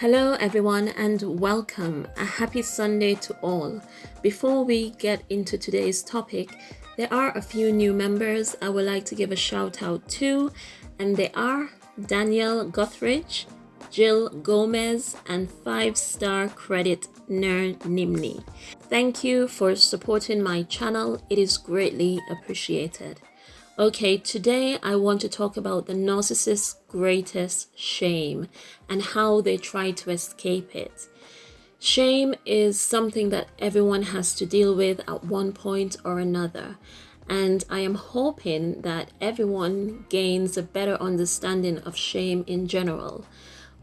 Hello, everyone, and welcome. A happy Sunday to all. Before we get into today's topic, there are a few new members I would like to give a shout out to, and they are Daniel Guthridge, Jill Gomez, and five star credit Ner Nimni. Thank you for supporting my channel, it is greatly appreciated. Okay, today I want to talk about the narcissist's greatest shame and how they try to escape it. Shame is something that everyone has to deal with at one point or another. And I am hoping that everyone gains a better understanding of shame in general.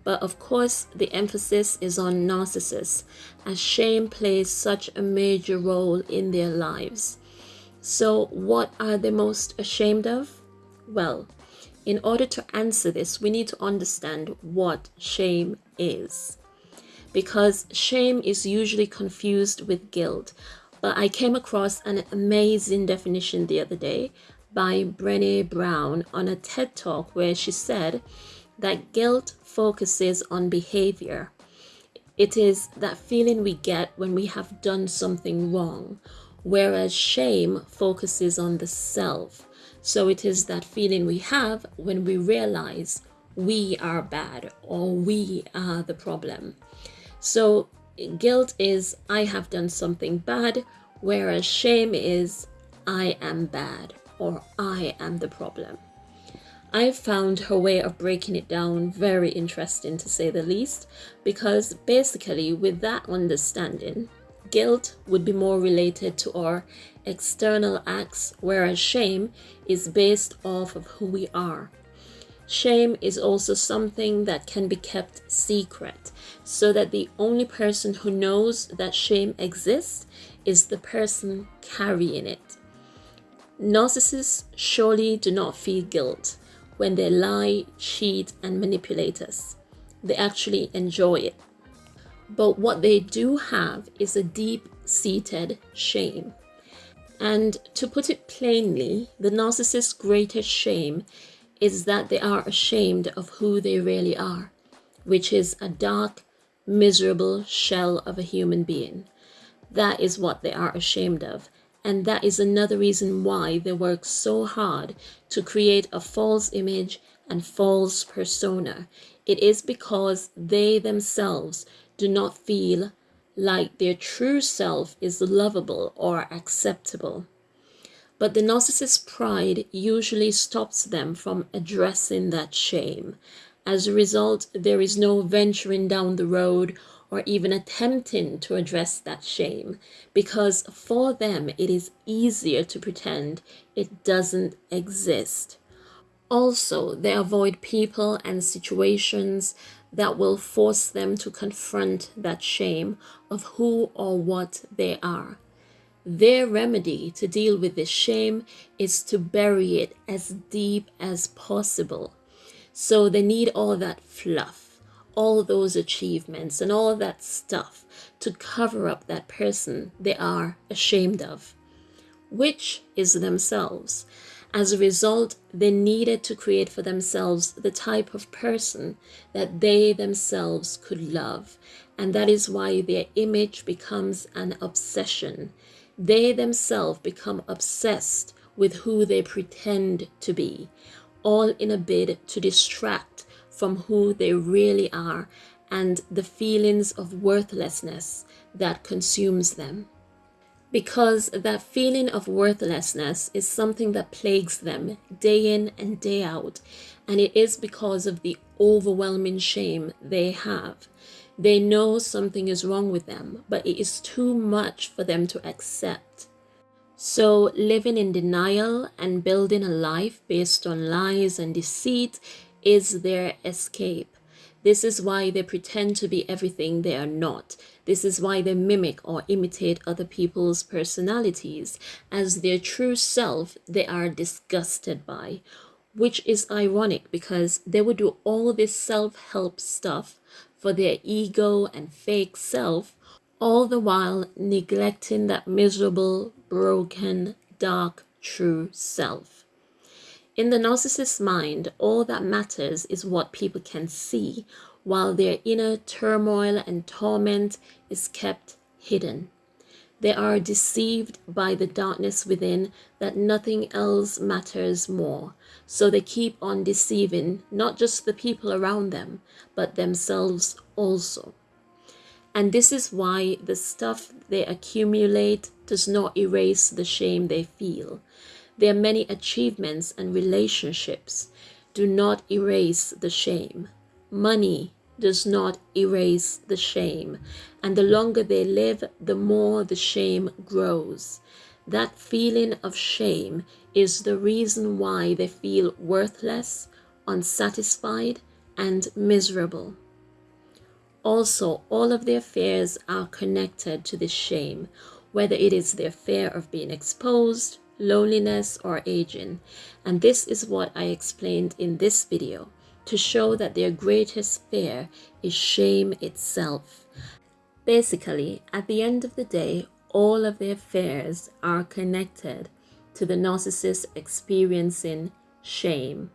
But of course, the emphasis is on narcissists, as shame plays such a major role in their lives. So, what are they most ashamed of? Well, in order to answer this, we need to understand what shame is. Because shame is usually confused with guilt. But I came across an amazing definition the other day by Brene Brown on a TED talk where she said that guilt focuses on behavior. It is that feeling we get when we have done something wrong whereas shame focuses on the self. So it is that feeling we have when we realize we are bad or we are the problem. So guilt is I have done something bad, whereas shame is I am bad or I am the problem. I found her way of breaking it down very interesting to say the least, because basically, with that understanding, Guilt would be more related to our external acts, whereas shame is based off of who we are. Shame is also something that can be kept secret, so that the only person who knows that shame exists is the person carrying it. Narcissists surely do not feel guilt when they lie, cheat, and manipulate us. They actually enjoy it. But what they do have is a deep seated shame. And to put it plainly, the narcissist's greatest shame is that they are ashamed of who they really are, which is a dark, miserable shell of a human being. That is what they are ashamed of. And that is another reason why they work so hard to create a false image and false persona. It is because they themselves do not feel like their true self is lovable or acceptable. But the narcissist's pride usually stops them from addressing that shame. As a result, there is no venturing down the road or even attempting to address that shame because for them it is easier to pretend it doesn't exist. Also, they avoid people and situations that will force them to confront that shame of who or what they are. Their remedy to deal with this shame is to bury it as deep as possible. So they need all that fluff, all those achievements, and all that stuff to cover up that person they are ashamed of, which is themselves. As a result, they needed to create for themselves the type of person that they themselves could love. And that is why their image becomes an obsession. They themselves become obsessed with who they pretend to be, all in a bid to distract from who they really are and the feelings of worthlessness that consumes them because that feeling of worthlessness is something that plagues them day in and day out, and it is because of the overwhelming shame they have. They know something is wrong with them, but it is too much for them to accept. So, living in denial and building a life based on lies and deceit is their escape. This is why they pretend to be everything they are not. This is why they mimic or imitate other people's personalities as their true self they are disgusted by. Which is ironic because they would do all this self-help stuff for their ego and fake self, all the while neglecting that miserable, broken, dark, true self. In the narcissist's mind, all that matters is what people can see, while their inner turmoil and torment is kept hidden. They are deceived by the darkness within that nothing else matters more. So they keep on deceiving not just the people around them, but themselves also. And this is why the stuff they accumulate does not erase the shame they feel. Their many achievements and relationships do not erase the shame. Money does not erase the shame. And the longer they live, the more the shame grows. That feeling of shame is the reason why they feel worthless, unsatisfied, and miserable. Also, all of their fears are connected to this shame, whether it is their fear of being exposed, loneliness, or aging. And this is what I explained in this video to show that their greatest fear is shame itself. Basically, at the end of the day, all of their fears are connected to the narcissist experiencing shame.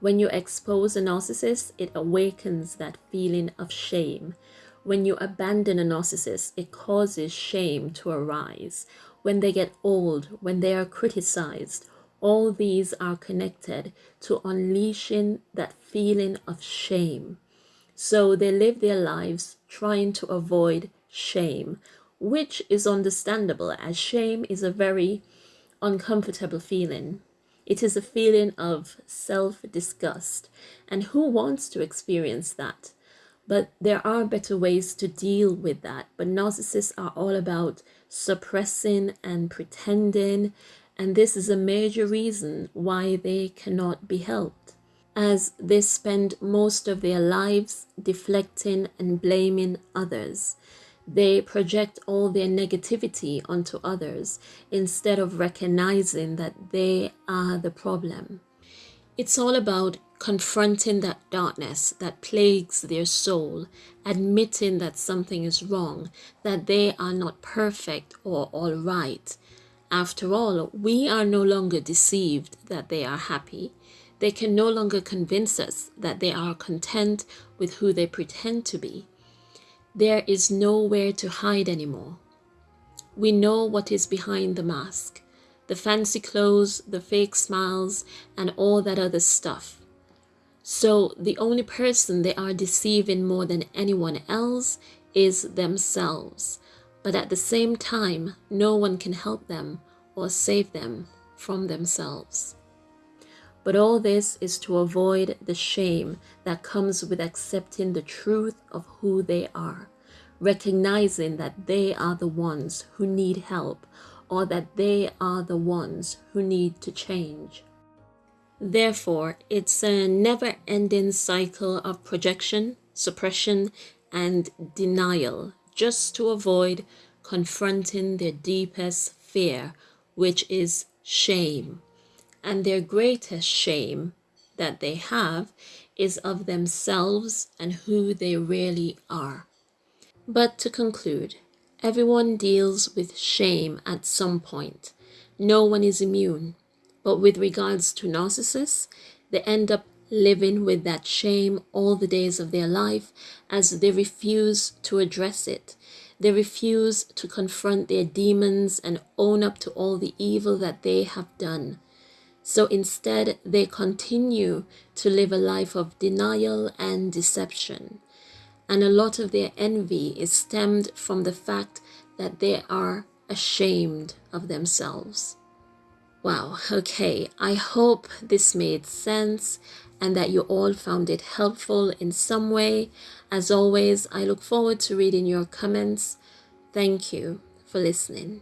When you expose a narcissist, it awakens that feeling of shame. When you abandon a narcissist, it causes shame to arise. When they get old, when they are criticized, all these are connected to unleashing that feeling of shame. So they live their lives trying to avoid shame, which is understandable as shame is a very uncomfortable feeling. It is a feeling of self disgust. And who wants to experience that? But there are better ways to deal with that. But narcissists are all about suppressing and pretending and this is a major reason why they cannot be helped, as they spend most of their lives deflecting and blaming others. They project all their negativity onto others instead of recognizing that they are the problem. It's all about confronting that darkness that plagues their soul, admitting that something is wrong, that they are not perfect or all right, after all, we are no longer deceived that they are happy. They can no longer convince us that they are content with who they pretend to be. There is nowhere to hide anymore. We know what is behind the mask the fancy clothes, the fake smiles, and all that other stuff. So the only person they are deceiving more than anyone else is themselves but at the same time, no one can help them or save them from themselves. But all this is to avoid the shame that comes with accepting the truth of who they are, recognizing that they are the ones who need help or that they are the ones who need to change. Therefore, it's a never ending cycle of projection, suppression, and denial just to avoid confronting their deepest fear, which is shame. And their greatest shame that they have is of themselves and who they really are. But to conclude, everyone deals with shame at some point. No one is immune. But with regards to narcissists, they end up living with that shame all the days of their life as they refuse to address it. They refuse to confront their demons and own up to all the evil that they have done. So instead, they continue to live a life of denial and deception. And a lot of their envy is stemmed from the fact that they are ashamed of themselves. Wow, okay, I hope this made sense and that you all found it helpful in some way. As always, I look forward to reading your comments. Thank you for listening.